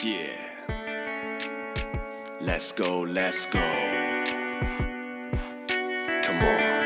Yeah. Let's go, let's go. Come on.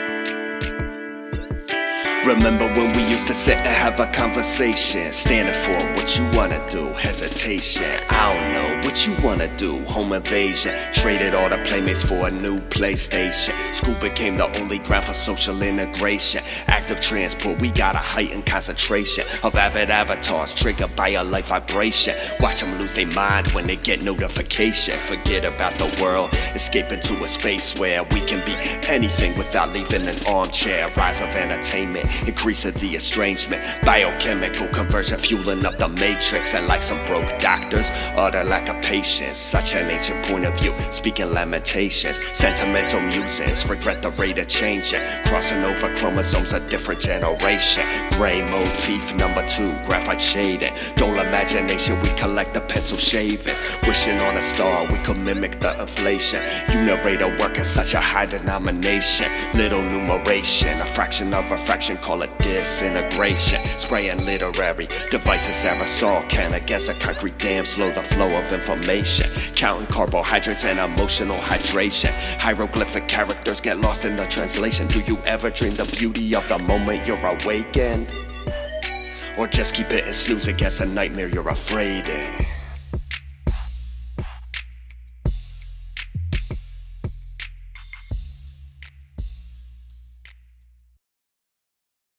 Remember when we used to sit and have a conversation Standing for what you wanna do, hesitation I don't know you wanna do, home invasion Traded all the playmates for a new PlayStation. School became the only ground for social integration. Active transport, we got a heightened concentration Of avid avatars triggered by a light vibration. Watch them lose their mind when they get notification. Forget about the world, escape into a space where We can be anything without leaving an armchair. Rise of entertainment increase of the estrangement. Biochemical conversion fueling up the matrix. And like some broke doctors, utter lack of patience Such an ancient point of view, speaking lamentations Sentimental musings, regret the rate of changing. Crossing over chromosomes, a different generation. Gray motif number two, graphite shading. Dull imagination, we collect the pencil shavings. Wishing on a star, we could mimic the inflation. Unirator work in such a high denomination. Little numeration, a fraction of a fraction call it disintegration. Spraying literary devices, aerosol can I guess a concrete dam, slow the flow of information. Counting carbohydrates and emotional hydration. Hieroglyphic characters get lost in the translation. Do you ever dream the beauty of the moment you're awakened? Or just keep it and snooze against a nightmare you're afraid in?